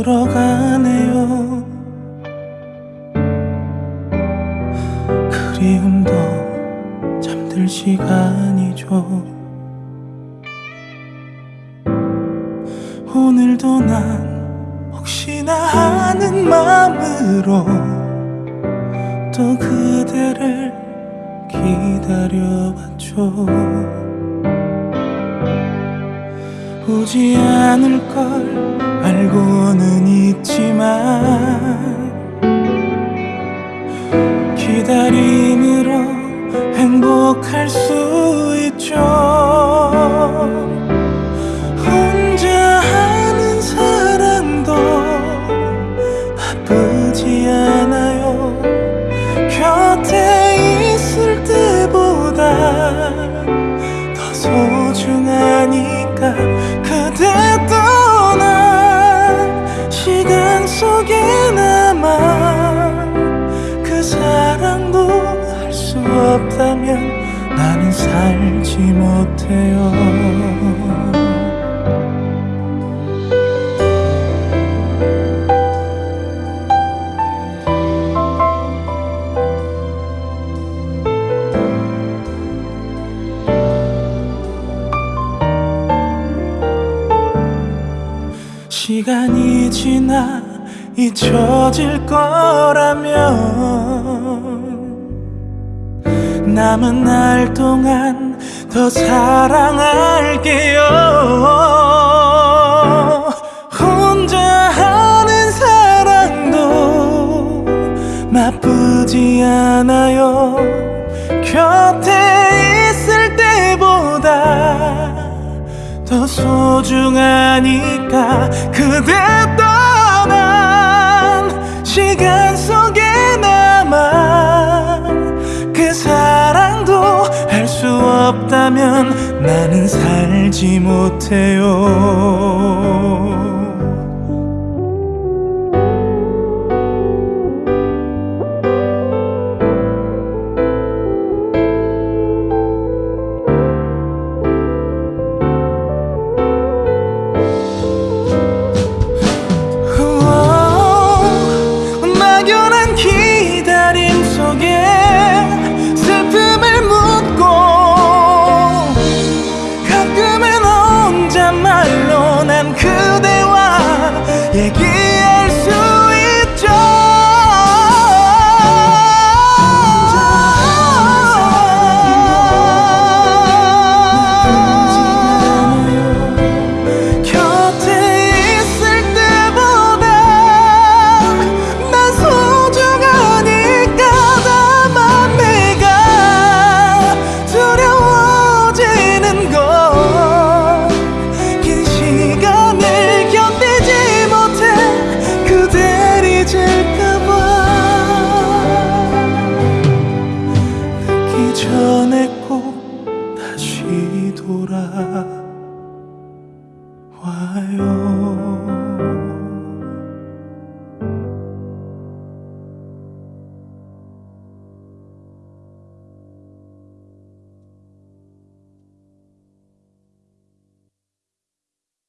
울어가네요. 그리움도 잠들 시간이죠. 오늘도 난 혹시나 하는 마음으로 또 그대를 기다려봤죠. 오지 않을 걸 알고는 있지만 기다림으로 행복할 수 있죠 살지 못해요. 시간이 지나 잊혀질 거라면 남은 날 동안 더 사랑할게요. 혼자 하는 사랑도 나쁘지 않아요. 곁에 있을 때보다 더 소중하니까 그대 떠난 시간 속 없다면 나는 살지 못해요 还有